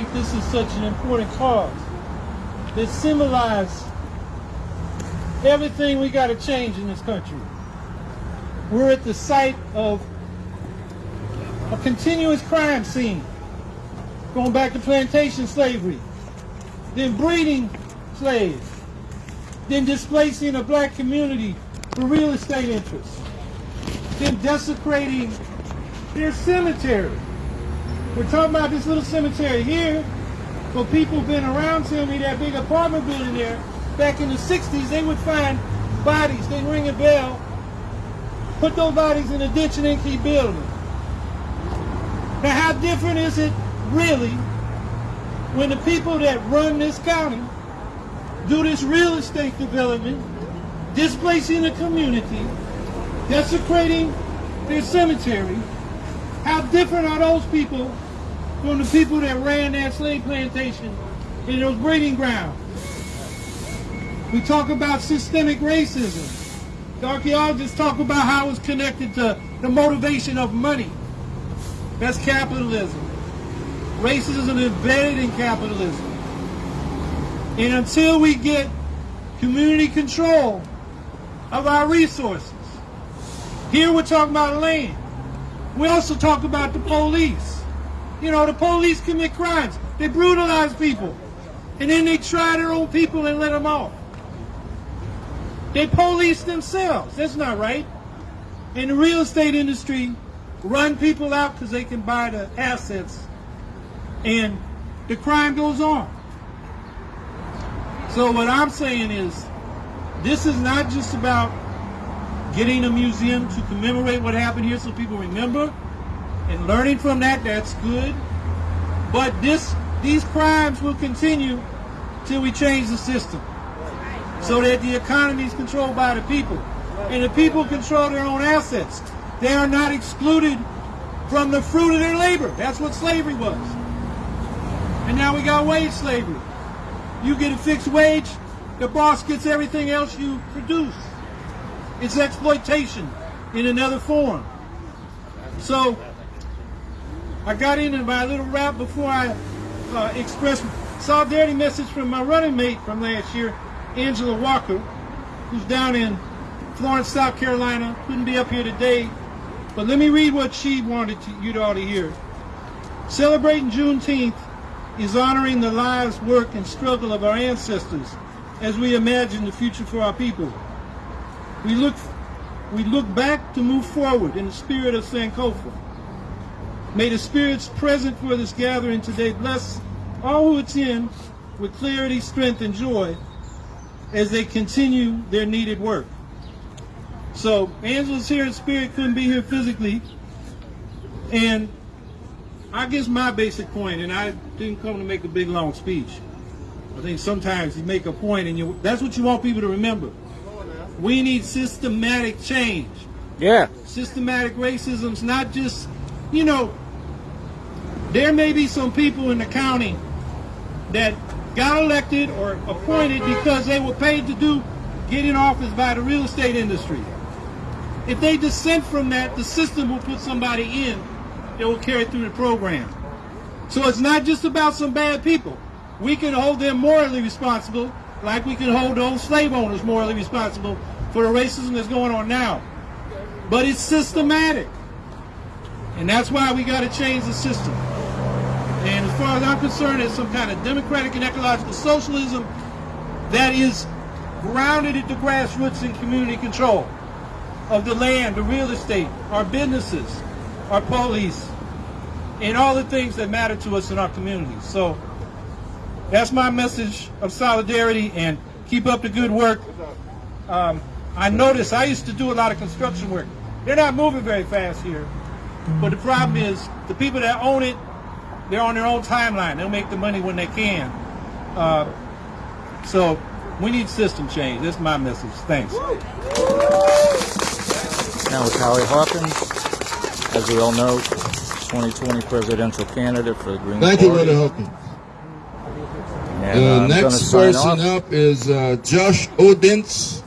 think this is such an important cause that symbolizes everything we got to change in this country. We're at the site of a continuous crime scene, going back to plantation slavery, then breeding slaves, then displacing a black community for real estate interests, then desecrating their cemetery. We're talking about this little cemetery here, for people been around telling me that big apartment building there, back in the 60s, they would find bodies, they'd ring a bell, put those bodies in a ditch and then keep building. Now how different is it really when the people that run this county do this real estate development, displacing the community, desecrating their cemetery, how different are those people from the people that ran that slave plantation in those breeding grounds? We talk about systemic racism. The archaeologists talk about how it's connected to the motivation of money. That's capitalism. Racism is embedded in capitalism. And until we get community control of our resources, here we're talking about land. We also talk about the police. You know, the police commit crimes. They brutalize people. And then they try their own people and let them off. They police themselves. That's not right. And the real estate industry, run people out because they can buy the assets and the crime goes on. So what I'm saying is, this is not just about getting a museum to commemorate what happened here so people remember and learning from that, that's good. But this, these crimes will continue till we change the system so that the economy is controlled by the people. And the people control their own assets. They are not excluded from the fruit of their labor. That's what slavery was. And now we got wage slavery. You get a fixed wage, the boss gets everything else you produce. It's exploitation in another form. So, I got into my little rap before I uh, expressed solidarity message from my running mate from last year, Angela Walker, who's down in Florence, South Carolina. Couldn't be up here today, but let me read what she wanted to, you to all to hear. Celebrating Juneteenth is honoring the lives, work, and struggle of our ancestors as we imagine the future for our people. We look, we look back to move forward in the spirit of Sankofa. May the spirits present for this gathering today bless all who attend with clarity, strength, and joy as they continue their needed work. So Angela's here in spirit, couldn't be here physically. And I guess my basic point, and I didn't come to make a big long speech. I think sometimes you make a point and you that's what you want people to remember. We need systematic change. Yeah. Systematic racism's not just, you know, there may be some people in the county that got elected or appointed because they were paid to do get in office by the real estate industry. If they dissent from that, the system will put somebody in that will carry through the program. So it's not just about some bad people. We can hold them morally responsible like we can hold those slave owners morally responsible for the racism that's going on now. But it's systematic. And that's why we got to change the system. And as far as I'm concerned, it's some kind of democratic and ecological socialism that is grounded at the grassroots in community control of the land, the real estate, our businesses, our police, and all the things that matter to us in our communities. So that's my message of solidarity and keep up the good work. Um, I noticed I used to do a lot of construction work. They're not moving very fast here. But the problem is the people that own it, they're on their own timeline. They'll make the money when they can. Uh, so we need system change. That's my message. Thanks. Now with Howie Hawkins, as we all know, 2020 presidential candidate for the Green Thank Party. you, Brother Hawkins. And, uh, The next person off. up is uh, Josh Odence.